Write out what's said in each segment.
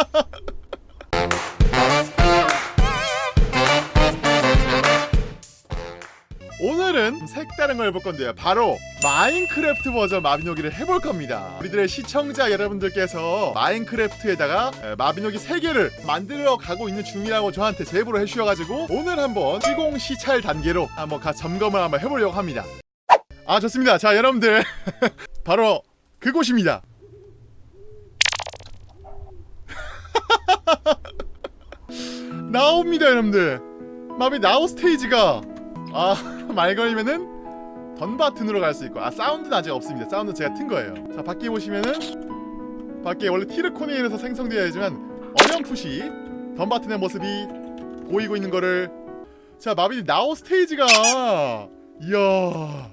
오늘은 색다른 걸 해볼 건데요. 바로 마인크래프트 버전 마비노기를 해볼 겁니다. 우리들의 시청자 여러분들께서 마인크래프트에다가 에, 마비노기 3개를 만들어 가고 있는 중이라고 저한테 제보를 해주셔가지고 오늘 한번 시공 시찰 단계로 한번 가 점검을 한번 해보려고 합니다. 아 좋습니다. 자 여러분들 바로 그곳입니다. 나옵니다 여러분들. 마비 나우 스테이지가 아 말 걸리면은 던 버튼으로 갈 수 있고 아 사운드는 아직 없습니다 사운드 는 제가 튼 거예요 자 밖에 보시면은 밖에 원래 티르코니에서 생성되어야 하지만 어렴풋이 던 버튼의 모습이 보이고 있는 거를 자 마비 나우 스테이지가 이야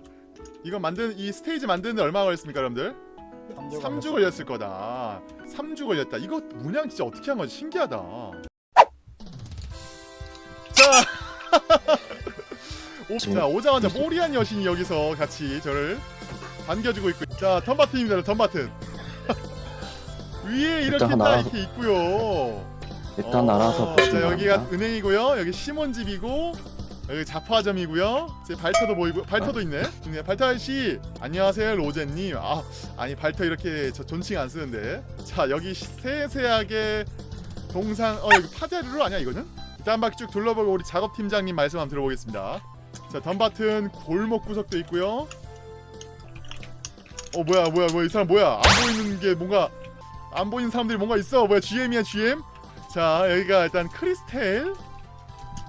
이거 만드는 이 스테이지 만드는데 얼마 걸렸습니까 여러분들? 3주 걸렸을 거다. 3주 걸렸다. 이거 문양 진짜 어떻게 한 거지? 신기하다. 자. 오, 자 오자마자 모리안 여신이 여기서 같이 저를 반겨주고 있고. 자 턴바튼입니다 턴바튼. 위에 이렇게 딱 이렇게 있고요. 일단 어, 알아서 자 여기가 은행이고요. 여기 시몬집이고 여기 자파점이고요. 제 발터도 보이고 발터도 있네. 네, 발터 아저씨 안녕하세요 로제님. 아 아니 발터 이렇게 저 존칭 안 쓰는데. 자 여기 세세하게 동상 어 여기 파데르로 아니야 이거는? 일단 한 바퀴 쭉 둘러보고 우리 작업팀장님 말씀 한번 들어보겠습니다. 자 덤바튼 골목 구석도 있고요. 어 뭐야 뭐야 뭐야 이 사람 뭐야? 안 보이는 게 뭔가 안 보이는 사람들이 뭔가 있어. 뭐야 GM이야 GM? 자 여기가 일단 크리스텔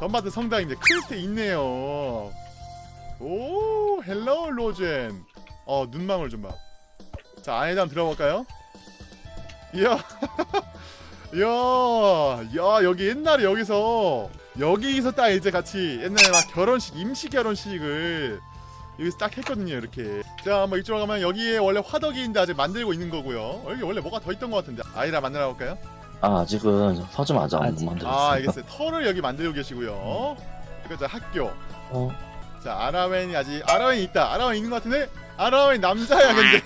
덤바드 성당입니다 크리스텔 있네요. 오 헬로 로젠. 어 눈망울 좀 봐 자 안에다 한번 들어볼까요? 이야. 이야. 야 여기 옛날에 여기서 여기서 딱 이제 같이 옛날에 막 결혼식 임시 결혼식을 여기서 딱 했거든요 이렇게. 자 한번 이쪽으로 가면 여기에 원래 화덕이인데 아직 만들고 있는 거고요. 어, 여기 원래 뭐가 더 있던 것 같은데. 아이라 만들어 볼까요? 아 아직은 서점 아직. 안 아직. 만들었어요. 아 알겠어요. 털을 여기 만들고 계시고요. 이거 자 학교. 어, 자 아라웬이 아직 아라웬이 있다. 아라웬 있는 것 같은데? 아라웬 남자야 근데.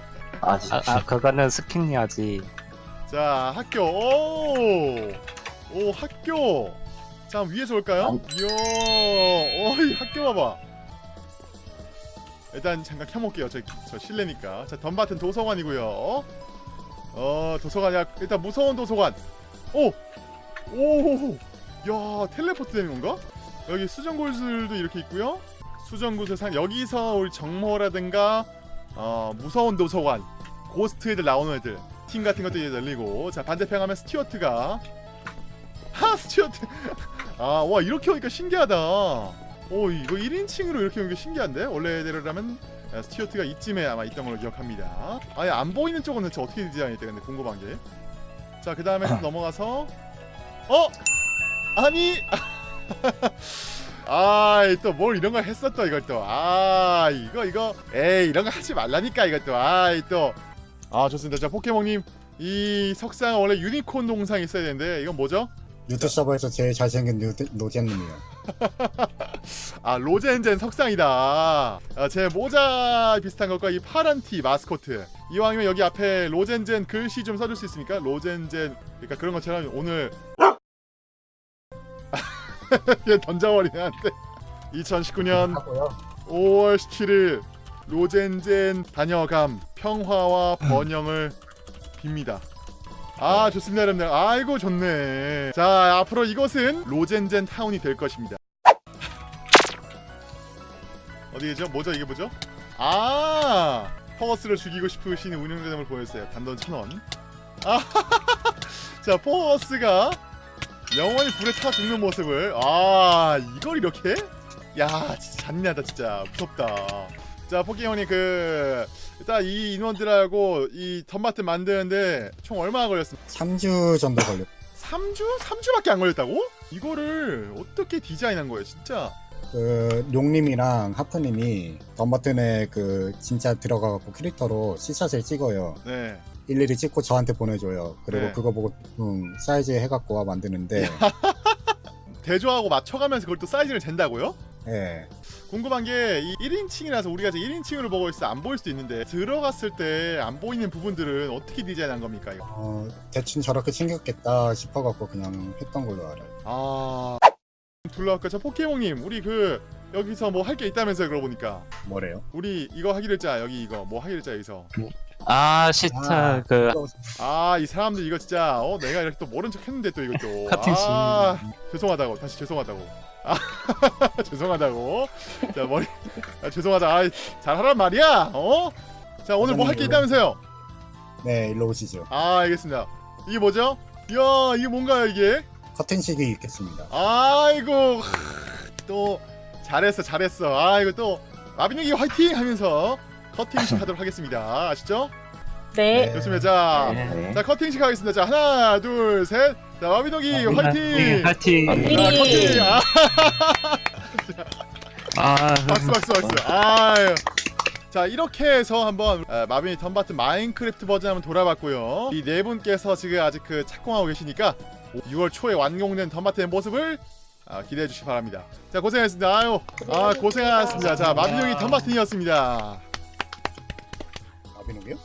아직 아, 아 그거는 스킨이야지 자 학교. 오, 오 학교. 자 위에서 볼까요? 이야 어이 학교 봐봐. 일단 잠깐 켜볼게요. 저, 저 실내니까. 자 덤바튼 도서관이고요 어 도서관이야 일단 무서운 도서관. 오 오야 텔레포트 되는 건가? 여기 수정구슬도 이렇게 있고요. 수정구슬 상 여기서 우리 정모라든가 어 무서운 도서관 ghost 애들 나오는 애들 팀 같은 것도 이제 열리고. 자 반대편 가면 스튜어트가. 하 스튜어트! 아 와 이렇게 오니까 신기하다. 오 이거 1인칭으로 이렇게 오니까 신기한데? 원래대로라면 아, 스튜어트가 이쯤에 아마 있던 걸로 기억합니다. 아예 안 보이는 쪽은 대체 어떻게 디자인했대 근데 궁금한 게자 그 다음에 좀 넘어가서. 어? 아니! 아이 또 뭘 이런 걸또 이걸 또아 이거 이거. 에이 이런 거 하지 말라니까 이것도 아이 또아 좋습니다. 자 포켓몬님 이 석상은 원래 유니콘 동상이 있어야 되는데 이건 뭐죠? 류트 서버에서 제일 잘생긴 노- 노잼님이요. 아 로젠젠 석상이다 아, 제 모자 비슷한 것과 이 파란 티 마스코트 이왕이면 여기 앞에 로젠젠 글씨 좀 써줄 수 있습니까? 로젠젠 그러니까 그런 것처럼 오늘 얘 던져버리네 한테 2019년 하고요. 5월 17일 로젠젠 다녀감 평화와 번영을 빕니다. 아 좋습니다 여러분들 아이고 좋네 자 앞으로 이곳은 로젠젠 타운이 될 것입니다 어디죠 뭐죠 이게 뭐죠 아 퍼거스를 죽이고 싶으신 운영자점을 보였어요 단돈 천원 아자 퍼거스가 영원히 불에 타 죽는 모습을 아 이걸 이렇게 야 진짜 잔인하다 진짜 무섭다 자 포켓몬이 그 일단 이 인원들하고 이 덤마트 만드는데 총 얼마나 걸렸습니까? 3주 정도 걸렸. 3주? 3주밖에 안 걸렸다고? 이거를 어떻게 디자인한 거예요 진짜 그 용님이랑 하프님이 덤버튼에 그 진짜 들어가갖고 캐릭터로 시샷을 찍어요. 네 일일이 찍고 저한테 보내줘요. 그리고 네. 그거 보고 음, 사이즈 해갖고 만드는데, 대조하고 맞춰가면서 그걸 또 사이즈를 잰다고요? 예. 궁금한 게 이 1인칭이라서 우리가 이제 1인칭으로 보고 있어 안 보일 수도 있는데 들어갔을 때 안 보이는 부분들은 어떻게 디자인한 겁니까 이거? 어, 대충 저렇게 생겼겠다 싶어갖고 그냥 했던 걸로 알아요. 아 둘러갈까 저 포켓몬님 우리 그 여기서 뭐 할 게 있다면서요 그러고 보니까. 뭐래요? 우리 이거 하기로 했자 여기 이거 뭐 하기로 했자 여기서. 아 시트 아, 그. 아 이 사람들 이거 진짜 어 내가 이렇게 또 모른 척 했는데 또 이것도. 같은 씨. 아 죄송하다고 다시 죄송하다고. 아 죄송하다고. 자 머리 아, 죄송하다. 아, 잘하란 말이야 어 자 오늘 뭐 할 게 있다면서요? 네, 일로 오시죠. 아 알겠습니다. 이게 뭐죠? 이야 이게 뭔가요 이게 커팅식이 있겠습니다. 아이고 또 잘했어 잘했어 아이고 또 마비노기 화이팅 하면서 커팅식 하도록 하겠습니다 아시죠 네. 네. 좋습니다 자 네. 네. 자 커팅식 하겠습니다. 자 하나 둘 셋. 자 마비노기 네, 화이팅. 화이팅 화이팅! 자 커팅. 아 아 박수 박수 박수. 아유. 자 이렇게 해서 한번 어, 마비노기 던바튼 마인크래프트 버전 한번 돌아봤고요. 이 네 분께서 지금 아직 그 착공하고 계시니까 6월 초에 완공된 덤바트의 모습을 아, 기대해 주시기 바랍니다. 자 고생하셨습니다. 아유 아 고생하셨습니다. 자 마빈이 덤바트이었습니다. 마비노기요?